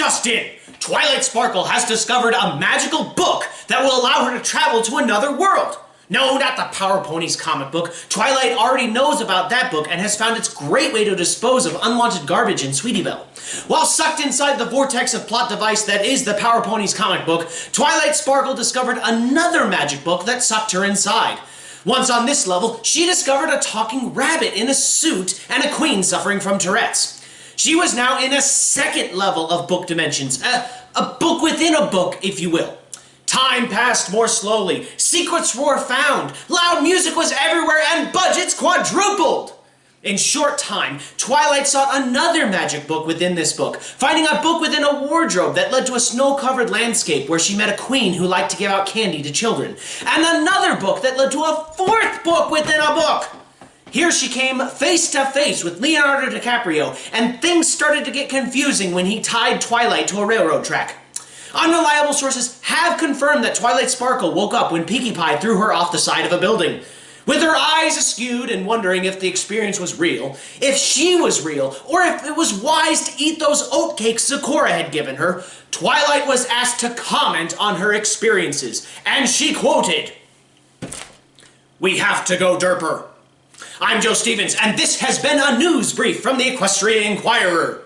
just in! Twilight Sparkle has discovered a magical book that will allow her to travel to another world. No, not the Power Ponies comic book. Twilight already knows about that book and has found its great way to dispose of unwanted garbage in Sweetie Belle. While sucked inside the vortex of plot device that is the Power Ponies comic book, Twilight Sparkle discovered another magic book that sucked her inside. Once on this level, she discovered a talking rabbit in a suit and a queen suffering from Tourette's. She was now in a second level of book dimensions, a, a book within a book, if you will. Time passed more slowly, secrets were found, loud music was everywhere, and budgets quadrupled! In short time, Twilight sought another magic book within this book, finding a book within a wardrobe that led to a snow-covered landscape where she met a queen who liked to give out candy to children, and another book that led to a fourth book within a book! Here she came face to face with Leonardo DiCaprio, and things started to get confusing when he tied Twilight to a railroad track. Unreliable sources have confirmed that Twilight Sparkle woke up when Pinkie Pie threw her off the side of a building. With her eyes askewed and wondering if the experience was real, if she was real, or if it was wise to eat those oatcakes Zecora had given her, Twilight was asked to comment on her experiences, and she quoted, We have to go derper. I'm Joe Stevens, and this has been a news brief from the Equestrian Inquirer.